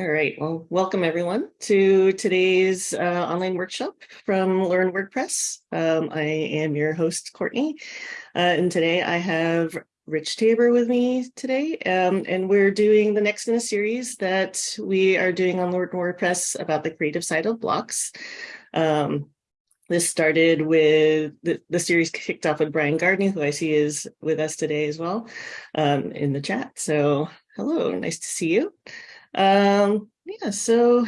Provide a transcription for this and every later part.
All right, well, welcome everyone to today's uh, online workshop from Learn WordPress. Um, I am your host, Courtney, uh, and today I have Rich Tabor with me today, um, and we're doing the next in a series that we are doing on Learn WordPress about the creative side of blocks. Um, this started with the, the series kicked off with Brian Gardner, who I see is with us today as well um, in the chat. So hello, nice to see you. Um, yeah, so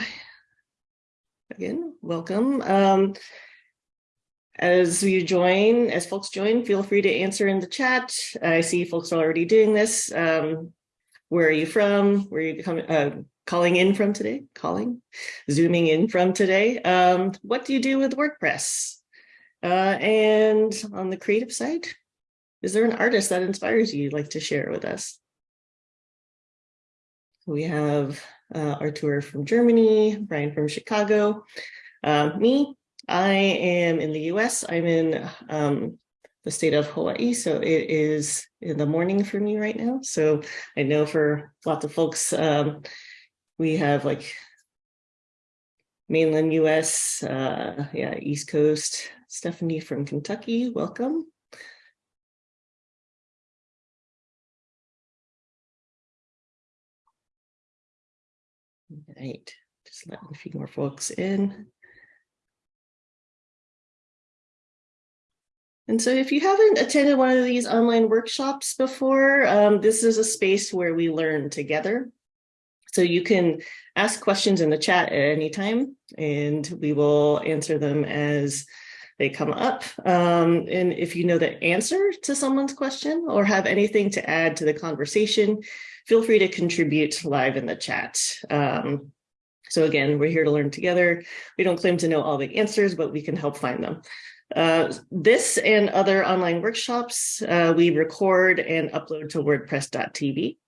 again, welcome. Um, as you join, as folks join, feel free to answer in the chat. I see folks are already doing this. Um, where are you from? Where are you coming, uh, calling in from today? Calling, zooming in from today. Um, what do you do with WordPress? Uh, and on the creative side, is there an artist that inspires you you'd like to share with us? We have uh, Artur from Germany, Brian from Chicago. Uh, me, I am in the US. I'm in um, the state of Hawaii, so it is in the morning for me right now. So I know for lots of folks, um, we have like mainland US, uh, yeah, East Coast. Stephanie from Kentucky, welcome. Right, just letting a few more folks in. And so if you haven't attended one of these online workshops before, um, this is a space where we learn together. So you can ask questions in the chat at any time, and we will answer them as they come up. Um, and if you know the answer to someone's question or have anything to add to the conversation, feel free to contribute live in the chat. Um, so again, we're here to learn together. We don't claim to know all the answers, but we can help find them. Uh, this and other online workshops, uh, we record and upload to wordpress.tv.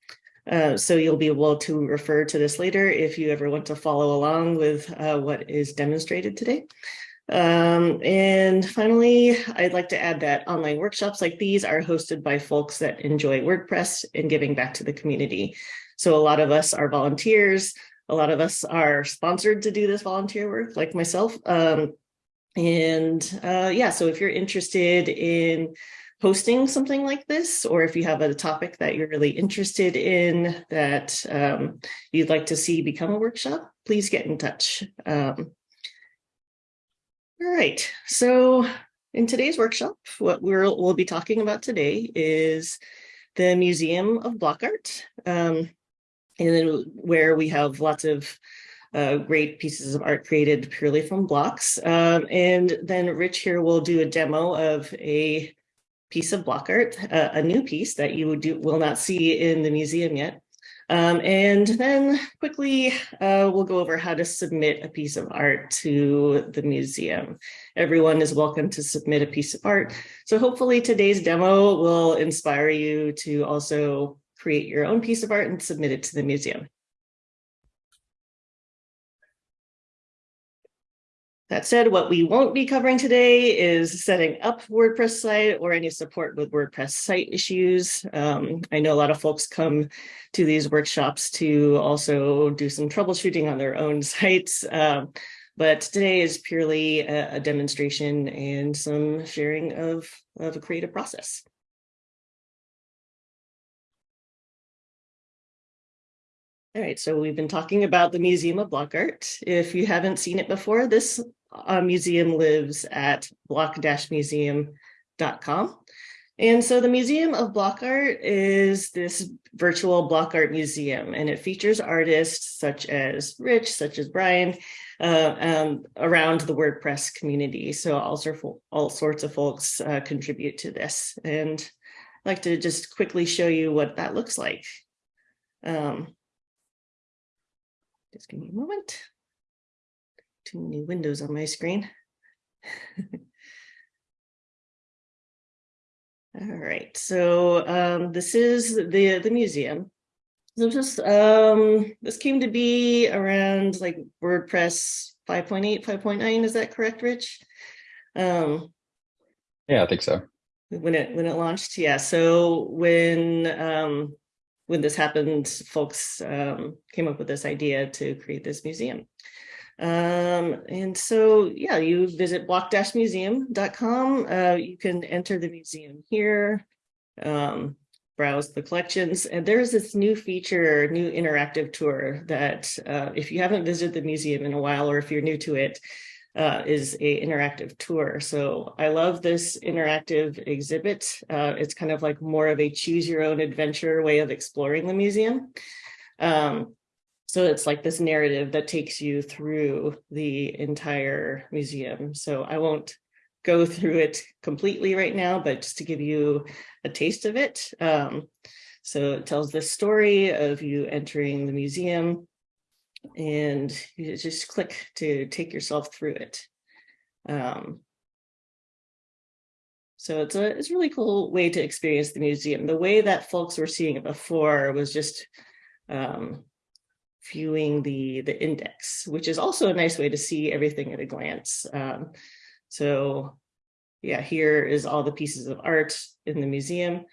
Uh, so you'll be able to refer to this later if you ever want to follow along with uh, what is demonstrated today. Um, and finally, I'd like to add that online workshops like these are hosted by folks that enjoy WordPress and giving back to the community. So a lot of us are volunteers. A lot of us are sponsored to do this volunteer work like myself. Um, and uh, yeah, so if you're interested in hosting something like this, or if you have a topic that you're really interested in that um, you'd like to see become a workshop, please get in touch. Um, all right, so in today's workshop, what we'll, be talking about today is the Museum of Block Art, um, and then where we have lots of uh, great pieces of art created purely from blocks. Um, and then Rich here will do a demo of a piece of block art, uh, a new piece that you do, will not see in the museum yet. Um, and then quickly, uh, we'll go over how to submit a piece of art to the museum. Everyone is welcome to submit a piece of art. So hopefully today's demo will inspire you to also create your own piece of art and submit it to the museum. That said, what we won't be covering today is setting up WordPress site or any support with WordPress site issues. Um, I know a lot of folks come to these workshops to also do some troubleshooting on their own sites. Um, but today is purely a, a, demonstration and some sharing of, of a creative process. All right, so we've been talking about the Museum of Block Art. If you haven't seen it before, this uh, museum lives at block-museum.com. And so the Museum of Block Art is this virtual block art museum, and it features artists such as Rich, such as Brian, uh, um, around the WordPress community. So all, all sorts of folks uh, contribute to this. And I'd like to just quickly show you what that looks like. Um, just give me a moment. Too many windows on my screen. All right, so um, this is the the museum. So just um, this came to be around like WordPress 5.8, 5.9. Is that correct, Rich? Um, yeah, I think so. When it when it launched, yeah. So when um, when this happened, folks um, came up with this idea to create this museum. Um, and so, yeah, you visit block-museum.com. Uh, you can enter the museum here, um, browse the collections, and there's this new feature, new interactive tour that uh, if you haven't visited the museum in a while, or if you're new to it, uh, is a interactive tour. So I love this interactive exhibit. Uh, it's kind of like more of a choose your own adventure way of exploring the museum. Um, so it's like this narrative that takes you through the entire museum. So I won't go through it completely right now, but just to give you a taste of it. Um, so it tells the story of you entering the museum and you just click to take yourself through it. Um, so it's a it's a really cool way to experience the museum. The way that folks were seeing it before was just um, viewing the the index, which is also a nice way to see everything at a glance. Um, so yeah, here is all the pieces of art in the museum.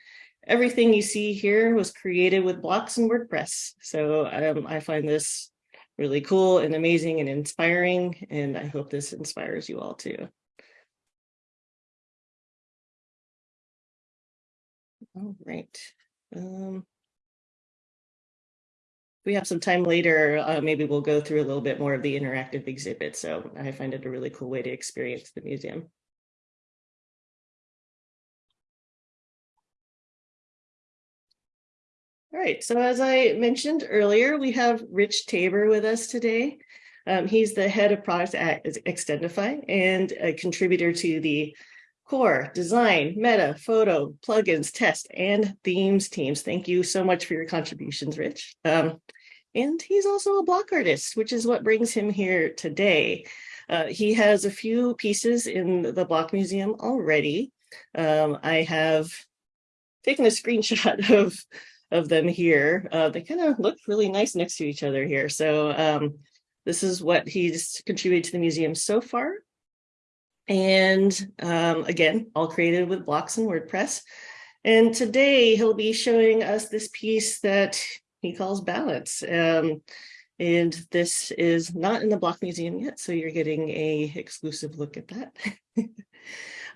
Everything you see here was created with blocks and WordPress. So um, I find this really cool and amazing and inspiring. And I hope this inspires you all too. All right. Um, we have some time later, uh, maybe we'll go through a little bit more of the interactive exhibit. So I find it a really cool way to experience the museum. All right, so as I mentioned earlier, we have Rich Tabor with us today. Um, he's the head of product at Extendify and a contributor to the core, design, meta, photo, plugins, test, and themes teams. Thank you so much for your contributions, Rich. Um, and he's also a block artist, which is what brings him here today. Uh, he has a few pieces in the Block Museum already. Um, I have taken a screenshot of of them here. Uh, they kind of look really nice next to each other here. So um, this is what he's contributed to the museum so far. And um, again, all created with blocks and WordPress. And today he'll be showing us this piece that he calls Balance. Um, and this is not in the Block Museum yet, so you're getting a exclusive look at that.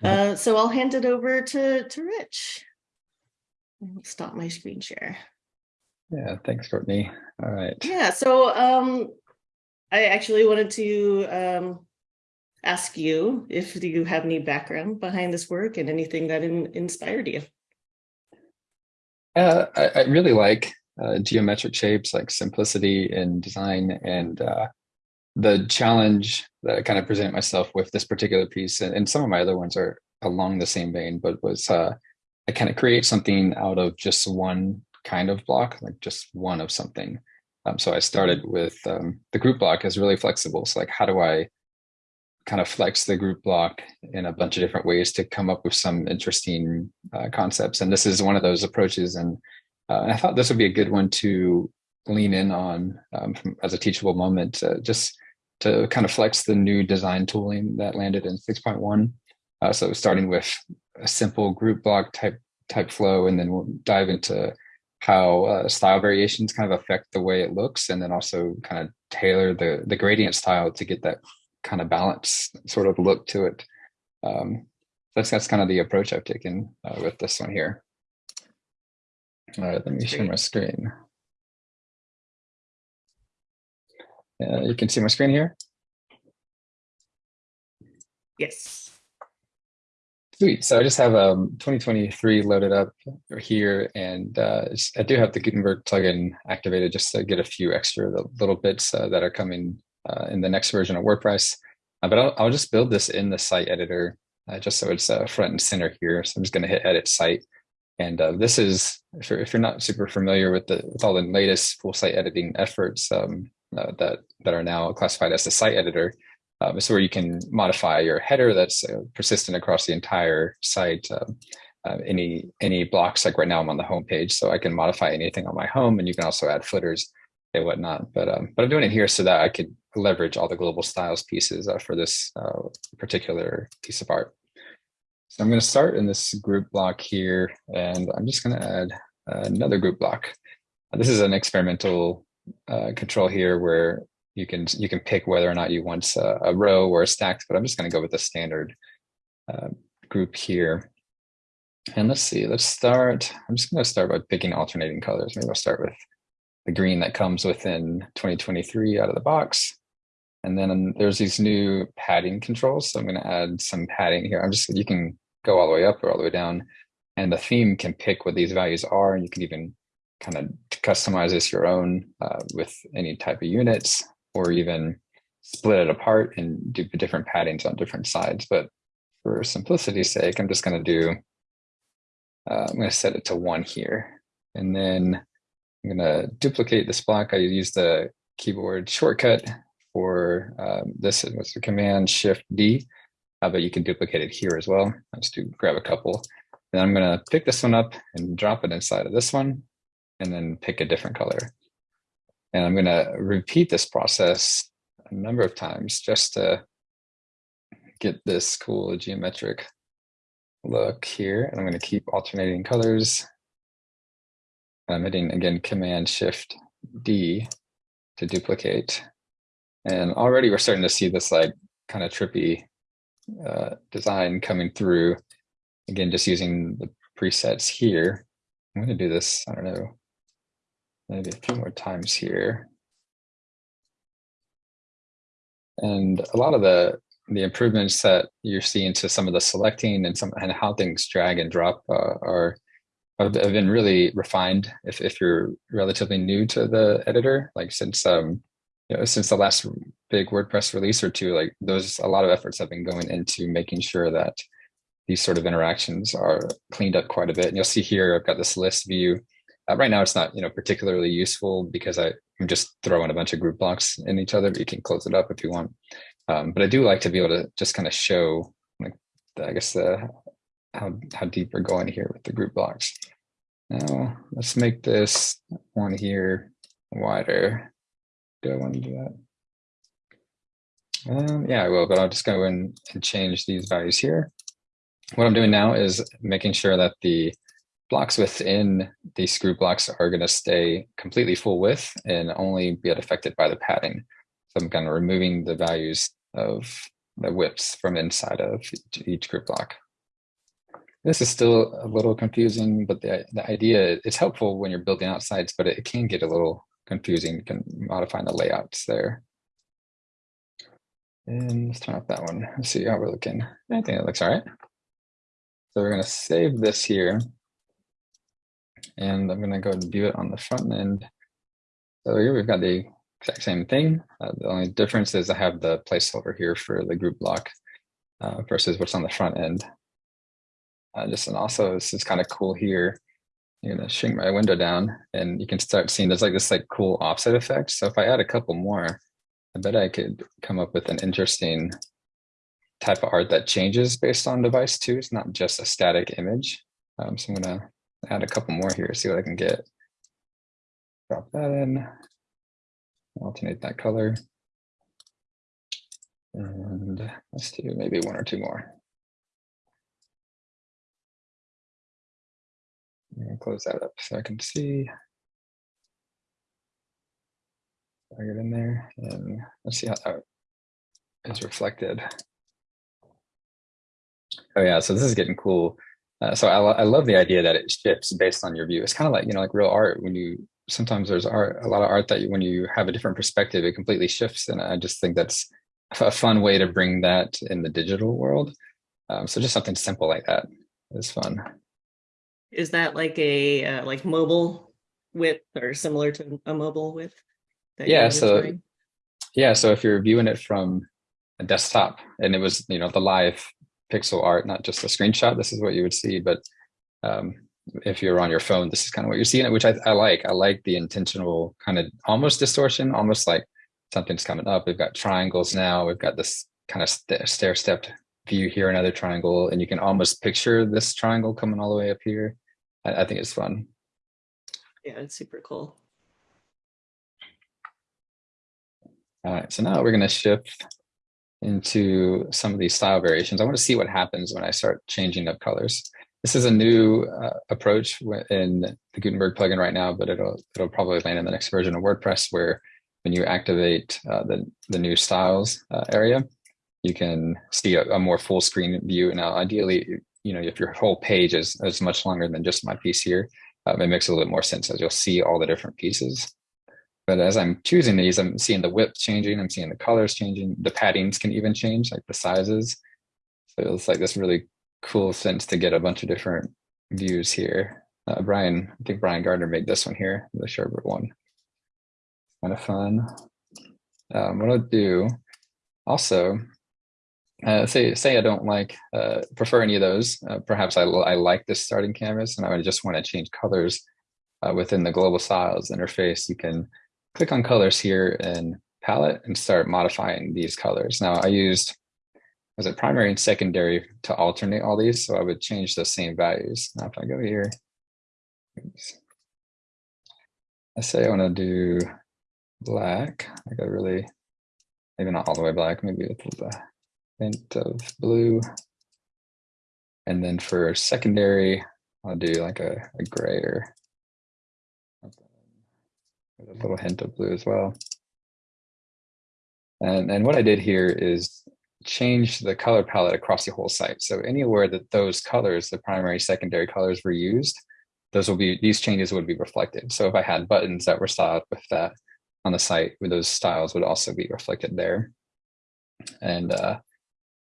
uh, so I'll hand it over to, to Rich stop my screen share. Yeah, thanks, Courtney. All right. Yeah, so um, I actually wanted to um, ask you if you have any background behind this work and anything that in, inspired you. Uh, I, I really like uh, geometric shapes, like simplicity in design and uh, the challenge that I kind of present myself with this particular piece, and, and, some of my other ones are along the same vein, but was uh, I kind of create something out of just one kind of block, like just one of something. Um, so I started with um, the group block is really flexible. So like, how do I kind of flex the group block in a bunch of different ways to come up with some interesting uh, concepts? And this is one of those approaches. And, uh, and I thought this would be a good one to lean in on um, from, as a teachable moment, uh, just to kind of flex the new design tooling that landed in 6.1. Uh, so starting with a simple group block type type flow, and then we'll dive into how uh, style variations kind of affect the way it looks, and then also kind of tailor the the gradient style to get that kind of balance sort of look to it. Um, that's that's kind of the approach I've taken uh, with this one here. All right, let me share my screen. Uh, you can see my screen here. Yes. Sweet. So I just have um, 2023 loaded up here, and uh, I do have the Gutenberg plugin activated just to get a few extra little bits uh, that are coming uh, in the next version of WordPress. Uh, but I'll, I'll, just build this in the site editor uh, just so it's uh, front and center here. So I'm just going to hit Edit Site. And this is, if you're, if you're not super familiar with the with all the latest full site editing efforts um, that that are now classified as the site editor, um, so where you can modify your header that's uh, persistent across the entire site. Um, uh, any any blocks like right now I'm on the home page, so I can modify anything on my home, and you can also add footers and whatnot. But um, but I'm doing it here so that I could leverage all the global styles pieces uh, for this uh, particular piece of art. So I'm going to start in this group block here, and I'm just going to add another group block. This is an experimental uh, control here where you can you can pick whether or not you want a, a row or a stack, but I'm just going to go with the standard uh, group here. And let's see, let's start. I'm just going to start by picking alternating colors. Maybe I'll start with the green that comes within 2023 out of the box. And then there's these new padding controls. So I'm going to add some padding here. I'm just, you can go all the way up or all the way down. And the theme can pick what these values are. And you can even kind of customize this your own uh, with any type of units or even split it apart and do the different paddings on different sides. But for simplicity's sake, I'm just going to do, uh, I'm going to set it to one here. And then I'm going to duplicate this block. I use the keyboard shortcut for um, this was the command shift D, uh, but you can duplicate it here as well. Let's do grab a couple. Then I'm going to pick this one up and drop it inside of this one and then pick a different color. And I'm going to repeat this process a number of times just to get this cool geometric look here. And I'm going to keep alternating colors. I'm hitting again Command Shift D to duplicate. And already we're starting to see this like kind of trippy uh, design coming through. Again, just using the presets here. I'm going to do this, I don't know, maybe a few more times here. And a lot of the the improvements that you're seeing to some of the selecting and some and how things drag and drop uh, are have been really refined. If if you're relatively new to the editor, like since um you know since the last big WordPress release or two, like those a lot of efforts have been going into making sure that these sort of interactions are cleaned up quite a bit. And you'll see here I've got this list view. Uh, right now, it's not you know particularly useful because I, I'm just throwing a bunch of group blocks in each other, but you can close it up if you want. Um, but I do like to be able to just kind of show, like, the, I guess, the, how, how deep we're going here with the group blocks. Now, let's make this one here wider. Do I want to do that? Um, yeah, I will, but I'll just go in and change these values here. What I'm doing now is making sure that the blocks within these group blocks are going to stay completely full width and only be affected by the padding. So I'm kind of removing the values of the widths from inside of each group block. This is still a little confusing, but the, the idea, it's helpful when you're building out sites, but it can get a little confusing. You can the layouts there. And let's turn off that one. Let's see how we're looking. I think it looks all right. So we're going to save this here. And I'm going to go and view it on the front end. So here we've got the exact same thing. Uh, the only difference is I have the placeholder here for the group block uh, versus what's on the front end. Uh, just and also this is kind of cool here. I'm gonna shrink my window down and you can start seeing there's like this like cool offset effect. So if I add a couple more, I bet I could come up with an interesting type of art that changes based on device too. It's not just a static image. Um, so I'm gonna add a couple more here, see what I can get. Drop that in alternate that color. And let's do maybe one or two more. Close that up so I can see. I get in there and let's see how that is reflected. Oh yeah, so this is getting cool. Uh, so I, I love the idea that it shifts based on your view. It's kind of like, you know, like real art when you sometimes there's art, a lot of art that you, when you have a different perspective, it completely shifts. And I just think that's a fun way to bring that in the digital world. Um, so just something simple like that is fun. Is that like a uh, like mobile width or similar to a mobile width? Yeah. So yeah. So if you're viewing it from a desktop and it was, you know, the live pixel art, not just a screenshot, this is what you would see. But um, if you're on your phone, this is kind of what you're seeing, which I, I like. I like the intentional kind of almost distortion, almost like something's coming up. We've got triangles now. We've got this kind of st stair stepped view here, another triangle, and you can almost picture this triangle coming all the way up here. I, I think it's fun. Yeah, it's super cool. All right, so now we're going to shift into some of these style variations. I want to see what happens when I start changing up colors. this is a new uh, approach in the Gutenberg plugin right now, but it'll it'll probably land in the next version of WordPress where when you activate uh, the the new styles uh, area, you can see a, a more full screen view. Now, ideally, you know, if your whole page is is much longer than just my piece here, um, it makes a little bit more sense as you'll see all the different pieces. But as I'm choosing these, I'm seeing the width changing, I'm seeing the colors changing, the paddings can even change, like the sizes. So it's like this really cool sense to get a bunch of different views here. Uh, Brian, I think Brian Gardner made this one here, the Sherbert one. Kind of fun. Um, what I'll do also, uh, say say I don't like uh, prefer any of those. Uh, perhaps I, I like this starting canvas and I would just want to change colors uh, within the global styles interface. You can click on colors here in palette and start modifying these colors. Now I used was it primary and secondary to alternate all these. So I would change those same values. Now if I go here, oops. I say I want to do black, like a really, maybe not all the way black, maybe a hint of blue. And then for secondary, I'll do like a, a gray or a little hint of blue as well. And, and what I did here is change the color palette across the whole site. So anywhere that those colors, the primary, secondary colors were used, those will be, these changes would be reflected. So if I had buttons that were styled with that on the site, those styles would also be reflected there. And uh,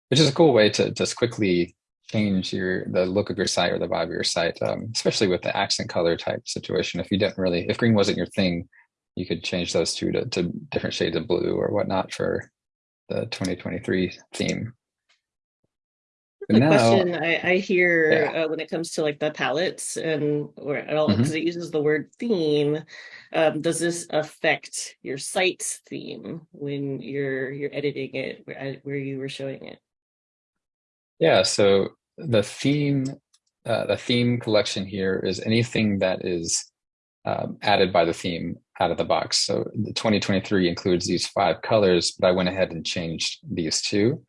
which is a cool way to just quickly change your the look of your site or the vibe of your site, um, especially with the accent color type situation. If you didn't really, if green wasn't your thing, you could change those two to, to different shades of blue or whatnot for the 2023 theme. The now- question I, I hear Yeah. uh, when it comes to like the palettes and or at all because it uses the word theme, um, does this affect your site's theme when you're you're editing it where, where you were showing it? Yeah, so the theme, uh, the theme collection here is anything that is um, added by the theme out of the box. So the 2023 includes these five colors, but I went ahead and changed these two.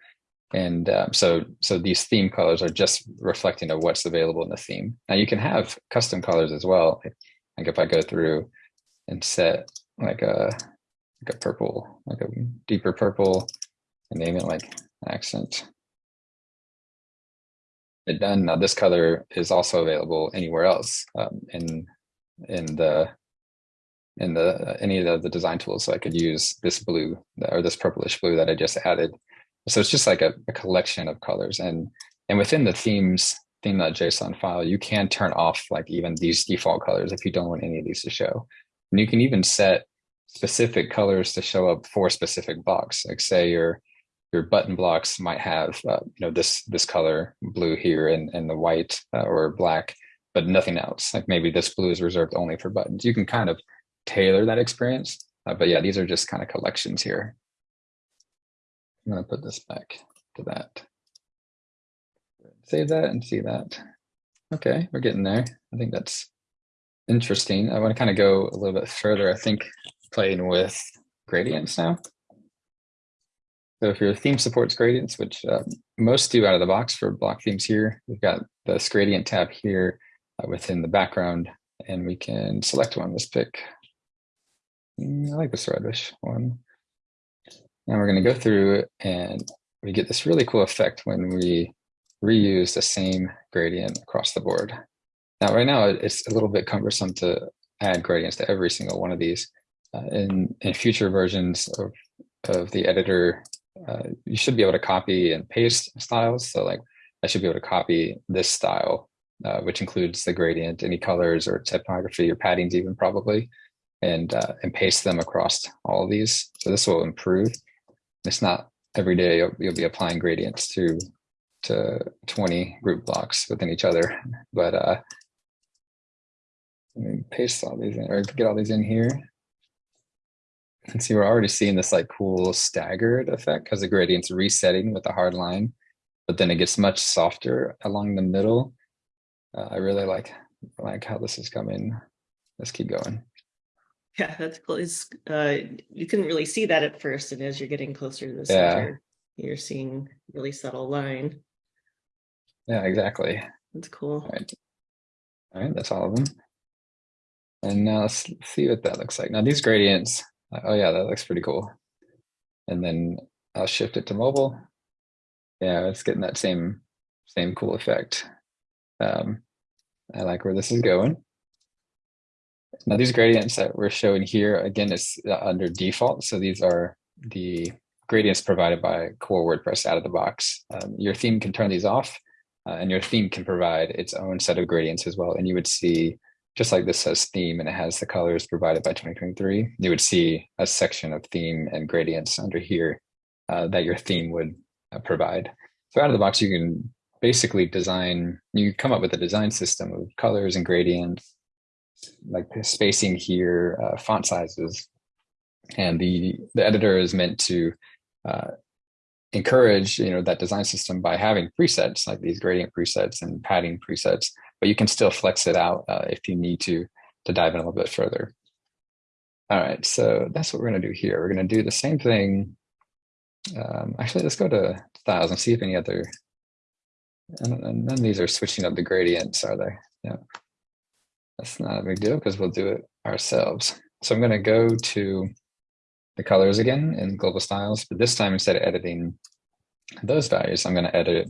And um, so, so these theme colors are just reflecting of what's available in the theme. Now you can have custom colors as well. Like if I go through and set like a like a purple, like a deeper purple, and name it like accent it done. Now this color is also available anywhere else um, in in the in the any of the design tools. So I could use this blue or this purplish blue that I just added. So it's just like a, a collection of colors, and and within the themes theme.json file, you can turn off like even these default colors if you don't want any of these to show. And you can even set specific colors to show up for specific blocks. Like say your your button blocks might have uh, you know this this color blue here and and the white uh, or black but nothing else like maybe this blue is reserved only for buttons you can kind of tailor that experience. Uh, but yeah these are just kind of collections here. I'm going to put this back to that. Save that and see that. Okay we're getting there. I think that's interesting. I want to kind of go a little bit further i think playing with gradients now. So if your theme supports gradients, which um, most do out of the box for block themes here, we've got this gradient tab here uh, within the background, and we can select one. Let's pick, I like this reddish one. Now we're gonna go through it, and we get this really cool effect when we reuse the same gradient across the board. Now, right now, it's a little bit cumbersome to add gradients to every single one of these. Uh, in, in future versions of, of the editor, uh, you should be able to copy and paste styles. So like I should be able to copy this style, uh, which includes the gradient, any colors or typography or paddings even probably, and uh, and paste them across all of these. So this will improve. It's not every day you'll, you'll be applying gradients to to 20 group blocks within each other, but uh, let me paste all these in or get all these in here. And see, we're already seeing this like cool staggered effect because the gradient's resetting with the hard line, but then it gets much softer along the middle. Uh, I really like like how this is coming. Let's keep going. Yeah, that's cool. It's uh, you couldn't really see that at first, and as you're getting closer to the Yeah. center, you're seeing really subtle line. Yeah, exactly. That's cool. All right. All right, that's all of them. And now let's see what that looks like. Now these gradients, oh yeah, that looks pretty cool. And then I'll shift it to mobile. Yeah, it's getting that same same cool effect. Um, I like where this is going. Now these gradients that we're showing here, again, it's uh, under default. So these are the gradients provided by core WordPress out of the box. Um, your theme can turn these off uh, and your theme can provide its own set of gradients as well. And you would see, just like this says theme and it has the colors provided by 2023, you would see a section of theme and gradients under here uh, that your theme would uh, provide. So out of the box, you can basically design, you come up with a design system of colors and gradients, like spacing here, uh, font sizes, and the the editor is meant to uh, encourage you know that design system by having presets like these gradient presets and padding presets, but you can still flex it out uh, if you need to to dive in a little bit further. All right, so that's what we're going to do here. We're going to do the same thing. Um, actually, let's go to styles and see if any other. And none of these are switching up the gradients, are they? Yeah. That's not a big deal because we'll do it ourselves. So I'm going to go to the colors again in global styles, but this time instead of editing those values, I'm going to edit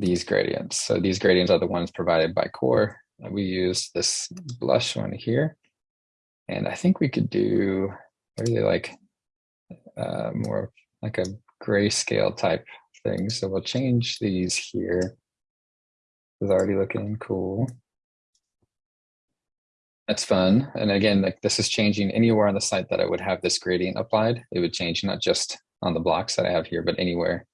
these gradients. So these gradients are the ones provided by core. We use this blush one here. And I think we could do really like uh, more like a grayscale type thing. So we'll change these here. It's already looking cool. That's fun. And again, like this is changing anywhere on the site that I would have this gradient applied. It would change not just on the blocks that I have here, but anywhere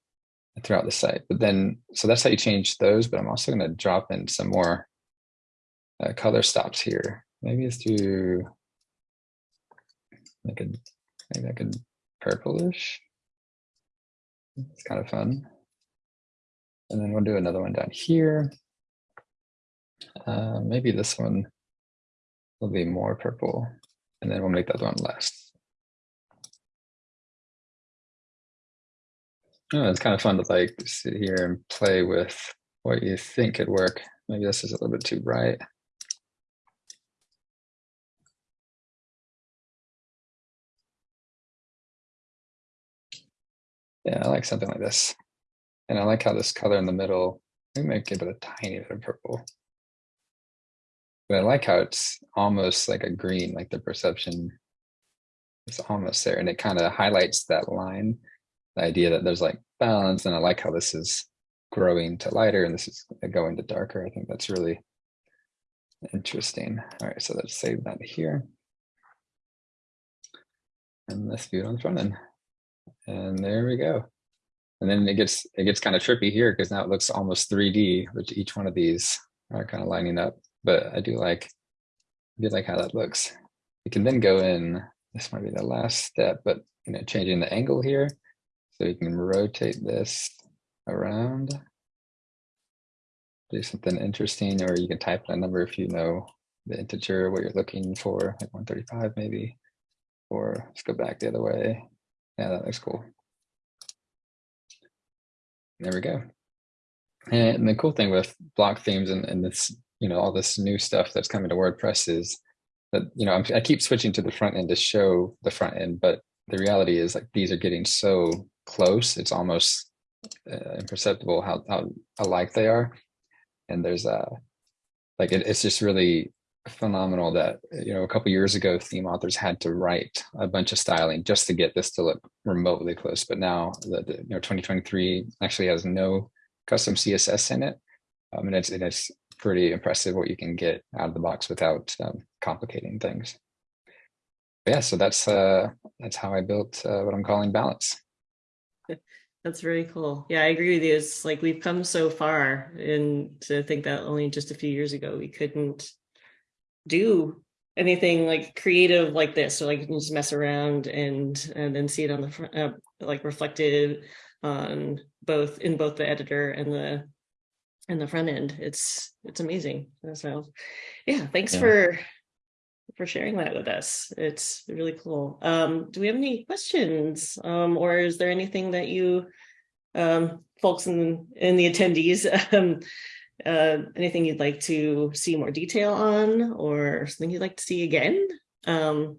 throughout the site. But then, so that's how you change those. But I'm also going to drop in some more uh, color stops here. Maybe let's do like a, maybe like a purplish. It's kind of fun. And then we'll do another one down here. Uh, maybe this one will be more purple, and then we'll make that one less. Oh, it's kind of fun to like sit here and play with what you think could work. Maybe this is a little bit too bright. Yeah, I like something like this. And I like how this color in the middle, we might give it a tiny bit of purple. But I like how it's almost like a green, like the perception is almost there. And it kind of highlights that line, the idea that there's like balance. And I like how this is growing to lighter and this is going to darker. I think that's really interesting. All right, so let's save that here. And let's view it on the front end. And there we go. And then it gets it gets kind of trippy here because now it looks almost 3D, which each one of these are kind of lining up but I do like I do like how that looks. You can then go in, this might be the last step, but you know, changing the angle here. So you can rotate this around, do something interesting, or you can type in a number if you know the integer, what you're looking for, like 135 maybe, or let's go back the other way. Yeah, that looks cool. There we go. And the cool thing with block themes and, and this you know all this new stuff that's coming to WordPress is that you know I'm, i keep switching to the front end to show the front end, but the reality is like these are getting so close, it's almost uh, imperceptible how how alike they are, and there's a like it, it's just really phenomenal that you know a couple years ago theme authors had to write a bunch of styling just to get this to look remotely close but now the, the you know 2023 actually has no custom css in it. Um, and it's it's pretty impressive what you can get out of the box without um, complicating things. Yeah, so that's uh, that's how I built uh, what I'm calling balance. That's very cool. Yeah, I agree with you. It's like we've come so far and to think that only just a few years ago we couldn't do anything like creative like this or like you can just mess around and and then see it on the front uh, like reflected on both in both the editor and the in the front end. It's it's amazing. So yeah, thanks yeah. for for sharing that with us. It's really cool. Um, do we have any questions? Um, or is there anything that you um, folks in in the attendees um, uh, anything you'd like to see more detail on or something you'd like to see again. Um,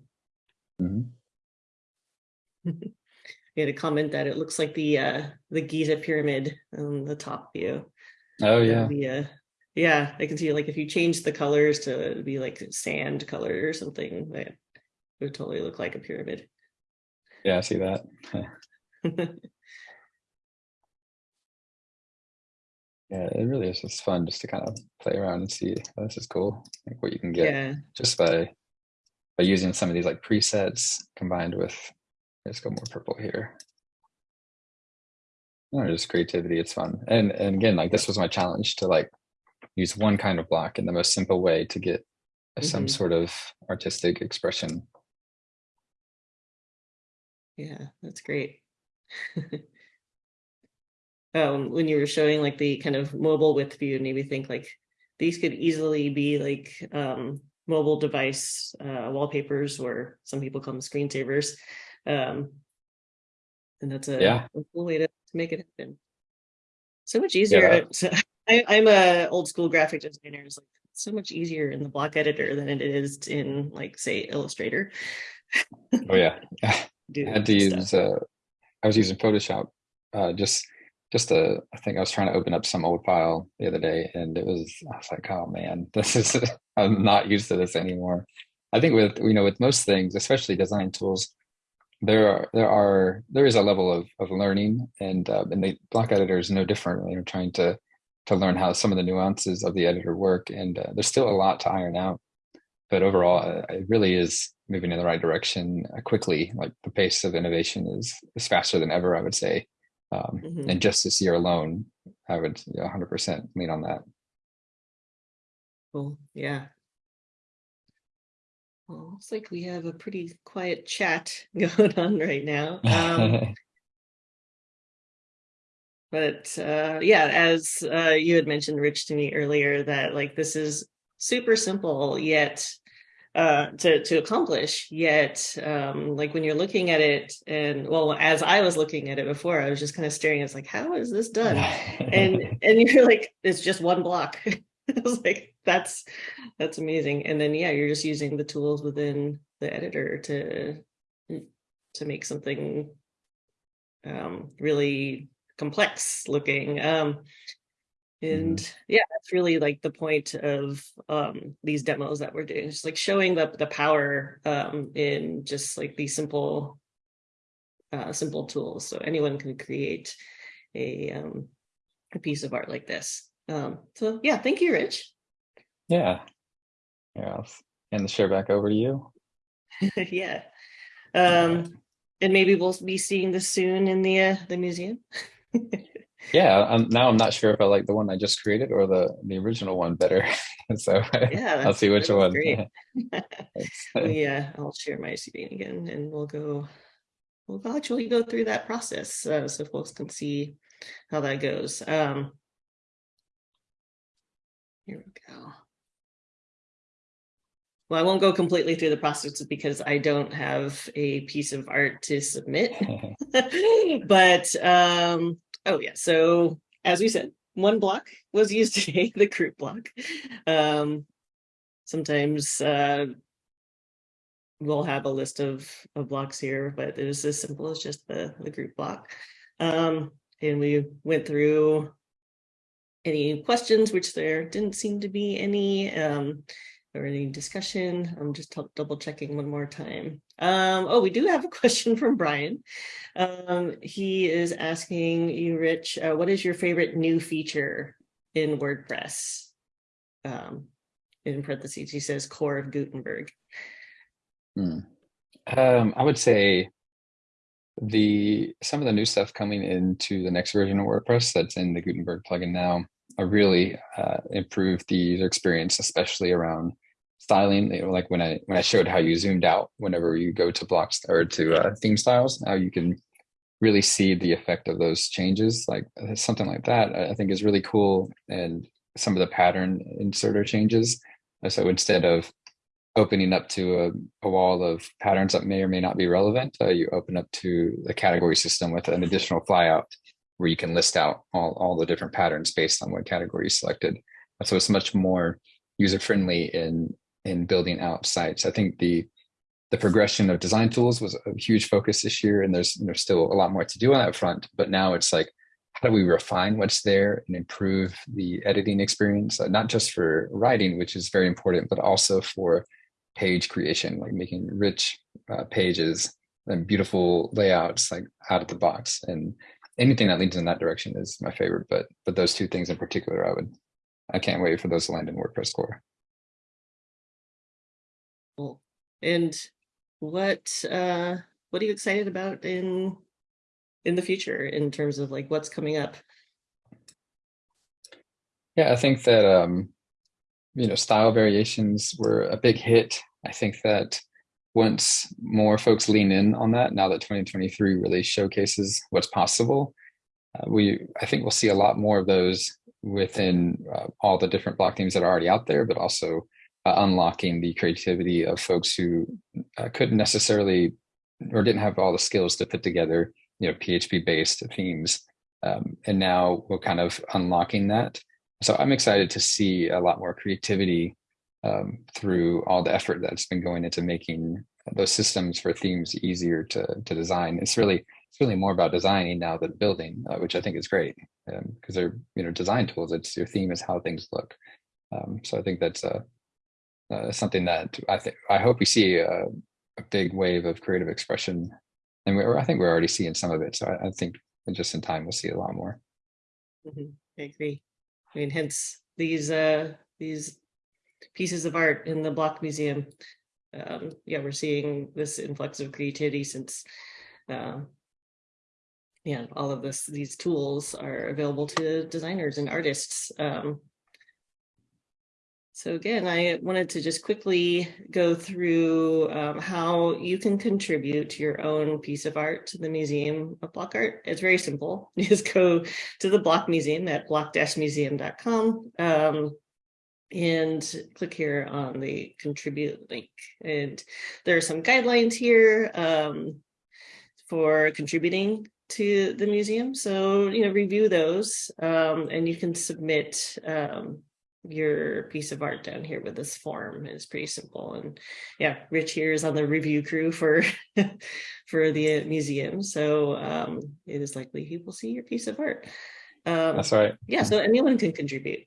Mhm. we had a comment that it looks like the uh, the Giza pyramid on the top view. Oh yeah, uh, yeah, I can see like if you change the colors to be like sand color or something, that would totally look like a pyramid. yeah, I see that. Yeah, it really is just fun just to kind of play around and see oh, this is cool, like what you can get yeah, just by by using some of these like presets combined with let's go more purple here. No, just creativity, it's fun. And and again, like this was my challenge to like use one kind of block in the most simple way to get some Mhm. sort of artistic expression. yeah, that's great. um, when you were showing like the kind of mobile width view, it made me think like these could easily be like um, mobile device uh, wallpapers, or some people call them screensavers. Um, and that's a, Yeah. a cool way to make it happen. So much easier. So I, I'm a old school graphic designer. It's like so much easier in the block editor than it is in like say Illustrator. Oh yeah. I had to stuff. use uh I was using Photoshop uh just just a I think I was trying to open up some old file the other day and it was I was like, oh man, this is I'm not used to this anymore. I think with you know with most things, especially design tools, there are there are there is a level of of learning and uh, and the block editor is no different. You know, trying to to learn how some of the nuances of the editor work and uh, there's still a lot to iron out. But overall, uh, it really is moving in the right direction uh, quickly. Like the pace of innovation is is faster than ever, I would say. Um, Mhm. And just this year alone, I would yeah, 100% lean on that. Cool. Yeah. Well, looks like we have a pretty quiet chat going on right now. Um, but uh, yeah, as uh, you had mentioned, Rich, to me earlier, that like this is super simple yet uh, to to accomplish. Yet, um, like when you're looking at it, and well, as I was looking at it before, I was just kind of staring. It's like, how is this done? and and you're like it's just one block i was like that's that's amazing. And then yeah you're just using the tools within the editor to to make something um really complex looking um and yeah that's really like the point of um these demos that we're doing just like showing the the power um in just like these simple uh simple tools. So anyone can create a um a piece of art like this. Um, so yeah, thank you, Rich. yeah. Yeah. I'll hand the share back over to you. yeah. Um, and maybe we'll be seeing this soon in the uh, the museum. Yeah. I'm, now I'm not sure if I like the one I just created or the the original one better. so yeah, I'll see which one. Yeah, I'll share my screen again, and we'll go. We'll actually go through that process uh, so folks can see how that goes. Um, here we go. Well, I won't go completely through the process because I don't have a piece of art to submit. but um, oh yeah, so as we said, one block was used today, the group block. Um, sometimes uh, we'll have a list of, of blocks here, but it was as simple as just the, the group block. Um, and we went through any questions, which there didn't seem to be any, um, or any discussion. I'm just double checking one more time. Um, oh, we do have a question from Brian. Um, he is asking you, Rich, uh, what is your favorite new feature in WordPress? Um, in parentheses, he says core of Gutenberg. Hmm. Um, I would say the some of the new stuff coming into the next version of WordPress that's in the Gutenberg plugin now really uh, improved the user experience, especially around styling. You know, like when I when I showed how you zoomed out whenever you go to blocks or to uh, theme styles, how you can really see the effect of those changes. Like uh, something like that, I I think is really cool. And some of the pattern inserter changes. Uh, So instead of opening up to a, a wall of patterns that may or may not be relevant, uh, you open up to the category system with an additional flyout where you can list out all, all the different patterns based on what category you selected. So it's much more user friendly in in building out sites. I think the the progression of design tools was a huge focus this year, and there's there's still a lot more to do on that front. But now it's like, how do we refine what's there and improve the editing experience, uh, not just for writing, which is very important, but also for page creation, like making rich uh, pages and beautiful layouts, like out of the box. And anything that leads in that direction is my favorite. But but those two things in particular, I would I can't wait for those to land in WordPress core. Cool. And what uh what are you excited about in in the future in terms of like what's coming up? Yeah, I think that um, you know, style variations were a big hit. I think that once more folks lean in on that, now that 2023 really showcases what's possible, uh, we I think we'll see a lot more of those within uh, all the different block themes that are already out there, but also uh, unlocking the creativity of folks who uh, couldn't necessarily or didn't have all the skills to put together, you know, PHP based themes. Um, and now we're kind of unlocking that. So I'm excited to see a lot more creativity um, through all the effort that's been going into making those systems for themes easier to, to design. It's really it's really more about designing now than building, uh, which I think is great because um, they're you know design tools. It's your theme is how things look. Um, so I think that's uh, uh, something that I think I hope we see a, a, big wave of creative expression, and we I think we're already seeing some of it. So I, I think just in time we'll see a lot more. Mm -hmm. I agree. I mean, hence these uh these pieces of art in the Block Museum. Um, yeah, we're seeing this influx of creativity since uh, yeah, all of this these tools are available to designers and artists. Um, so again, I wanted to just quickly go through um, how you can contribute to your own piece of art to the Museum of Block Art. It's very simple. You just go to the Block Museum at block-museum.com um, and click here on the contribute link. And there are some guidelines here um, for contributing to the museum. So, you know, review those um, and you can submit um, your piece of art down here with this form. It's pretty simple. And yeah rich here is on the review crew for for the museum. So um it is likely he will see your piece of art. Um that's right. yeah so anyone can contribute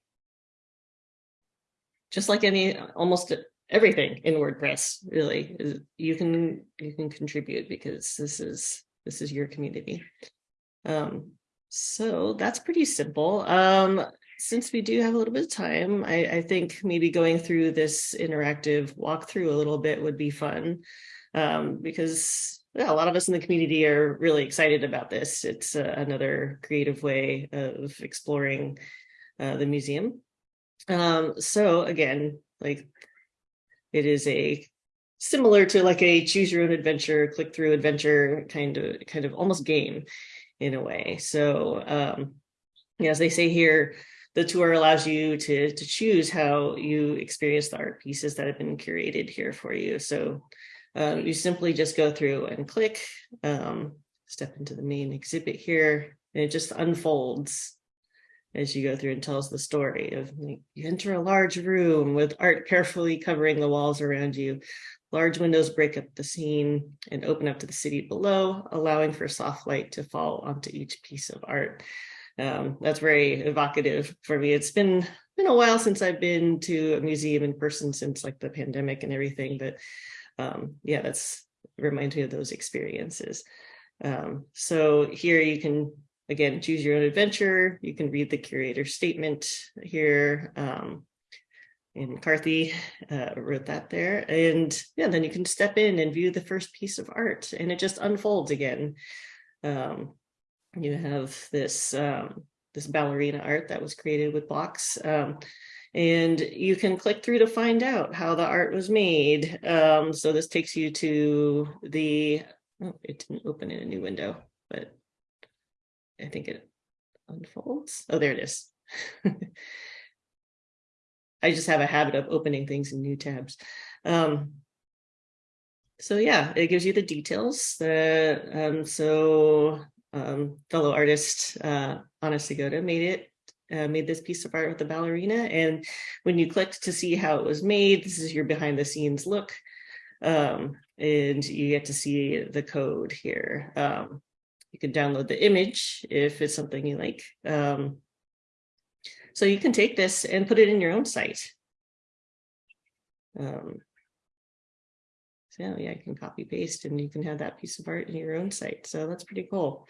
just like any almost everything in wordpress really you can you can contribute because this is this is your community um so that's pretty simple um since we do have a little bit of time, I, I, think maybe going through this interactive walkthrough a little bit would be fun um, because yeah, a lot of us in the community are really excited about this. It's uh, another creative way of exploring uh, the museum. Um, so again, like it is a similar to like a choose your own adventure, click through adventure kind of kind of almost game in a way. So um, as they say here, the tour allows you to, to choose how you experience the art pieces that have been curated here for you. So um, you simply just go through and click, um, step into the main exhibit here, and it just unfolds as you go through and tells the story of you enter a large room with art carefully covering the walls around you. Large windows break up the scene and open up to the city below, allowing for soft light to fall onto each piece of art um, that's very evocative for me. It's been been a while since I've been to a museum in person since like the pandemic and everything, but um, yeah, that's reminds me of those experiences. Um, so here you can, again, choose your own adventure. You can read the curator statement here. Um, and McCarthy uh, wrote that there. And yeah, then you can step in and view the first piece of art and it just unfolds again. Um, you have this um, this ballerina art that was created with blocks. Um, and you can click through to find out how the art was made. Um, so this takes you to the, oh, it didn't open in a new window, but I think it unfolds. Oh, there it is. I just have a habit of opening things in new tabs. Um, so yeah, it gives you the details. That, um, so um, fellow artist uh, Ana Segota made it uh, made this piece of art with the ballerina. And when you clicked to see how it was made, this is your behind the scenes look. Um, and you get to see the code here. Um, you can download the image if it's something you like. Um, so you can take this and put it in your own site. Um, so yeah, you can copy paste and you can have that piece of art in your own site. So that's pretty cool.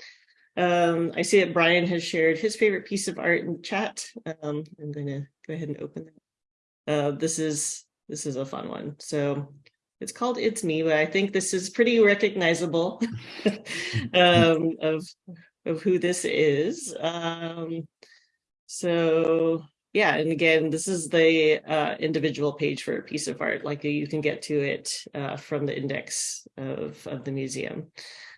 Um, I see that Brian has shared his favorite piece of art in chat. Um, I'm going to go ahead and open that. Uh, this is this is a fun one. So it's called It's Me, but I think this is pretty recognizable um, of of who this is. Um, so yeah, and again, this is the uh, individual page for a piece of art. Like you can get to it uh, from the index of of the museum.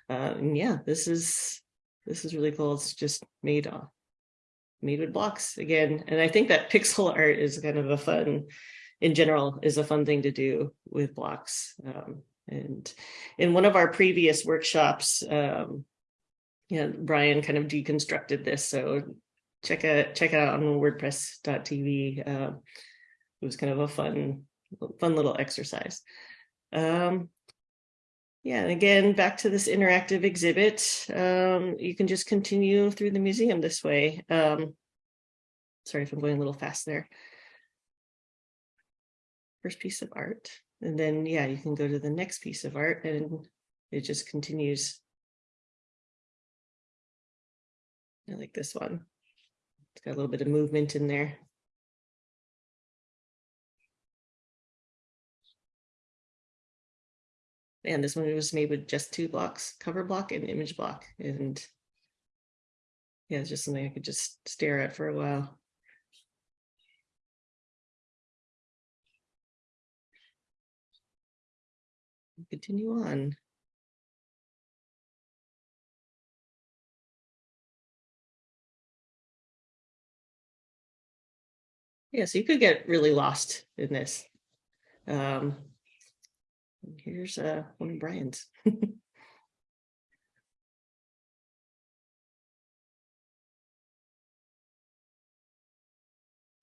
Uh, and yeah, this is this is really cool. It's just made uh, made with blocks again, and I think that pixel art is kind of a fun, in general, is a fun thing to do with blocks. Um, and in one of our previous workshops, um, yeah, Brian kind of deconstructed this. So check it check it out on WordPress.tv. Uh, it was kind of a fun fun little exercise. Um, yeah, and again, back to this interactive exhibit, um, you can just continue through the museum this way. Um, sorry if I'm going a little fast there. First piece of art, and then, yeah, you can go to the next piece of art and it just continues. I like this one. It's got a little bit of movement in there. And this one was made with just two blocks, cover block and image block. And yeah, it's just something I could just stare at for a while. Continue on. Yeah, so you could get really lost in this. Um, here's uh, one of Brian's.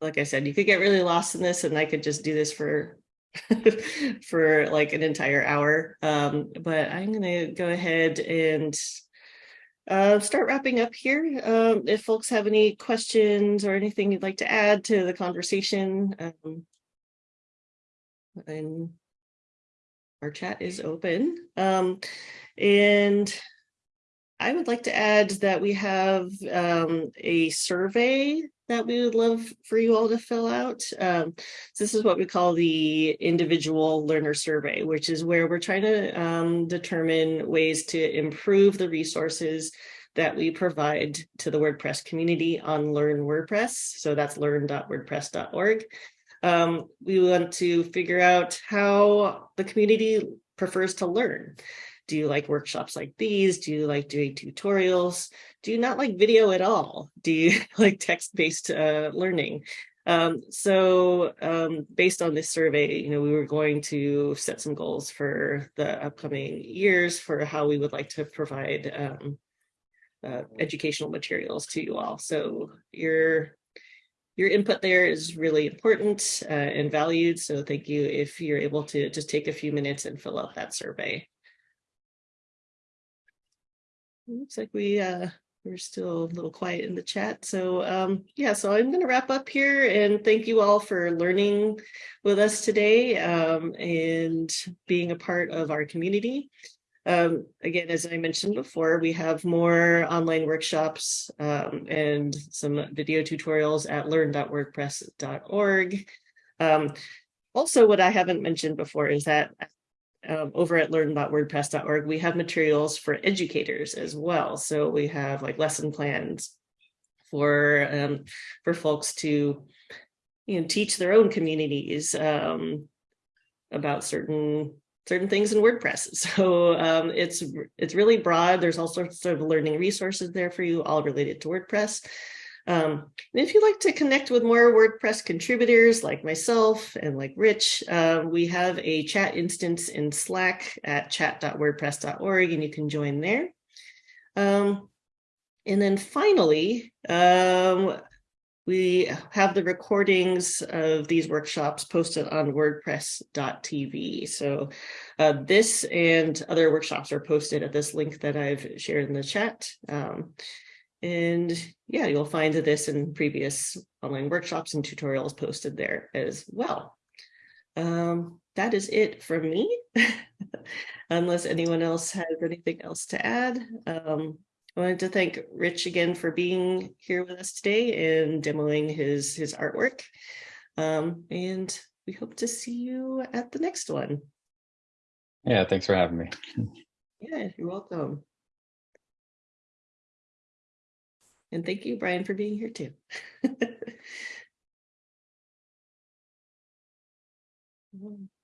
like I said, you could get really lost in this and I could just do this for for like an entire hour. Um, but I'm going to go ahead and uh, start wrapping up here. Um, if folks have any questions or anything you'd like to add to the conversation, um, and our chat is open. Um, and I would like to add that we have um, a survey that we would love for you all to fill out. Um, this is what we call the individual learner survey, which is where we're trying to um, determine ways to improve the resources that we provide to the WordPress community on Learn WordPress. So that's learn.wordpress.org. Um, we want to figure out how the community prefers to learn. Do you like workshops like these? Do you like doing tutorials? Do you not like video at all? Do you like text-based uh, learning? Um, so um, based on this survey, you know, we were going to set some goals for the upcoming years for how we would like to provide um, uh, educational materials to you all. So your your input there is really important uh, and valued. So thank you if you're able to just take a few minutes and fill out that survey. Looks like we uh, we're still a little quiet in the chat. So um, yeah, so I'm going to wrap up here and thank you all for learning with us today um, and being a part of our community. Um, again, as I mentioned before, we have more online workshops um, and some video tutorials at learn.wordpress.org. Um, also, what I haven't mentioned before is that um, over at learn.wordpress.org, we have materials for educators as well. So we have like lesson plans for um, for folks to you know teach their own communities um, about certain certain things in WordPress. So um, it's it's really broad. There's all sorts of learning resources there for you, all related to WordPress. Um, and if you'd like to connect with more WordPress contributors like myself and like Rich, uh, we have a chat instance in Slack at chat.wordpress.org and you can join there. Um, and then finally, um, we have the recordings of these workshops posted on wordpress.tv. So uh, this and other workshops are posted at this link that I've shared in the chat. Um, and yeah, you'll find this in previous online workshops and tutorials posted there as well. Um, that is it from me. Unless anyone else has anything else to add. Um, I wanted to thank Rich again for being here with us today and demoing his, his artwork. Um, and we hope to see you at the next one. Yeah, thanks for having me. Yeah, you're welcome. And thank you, Brian, for being here too. Um,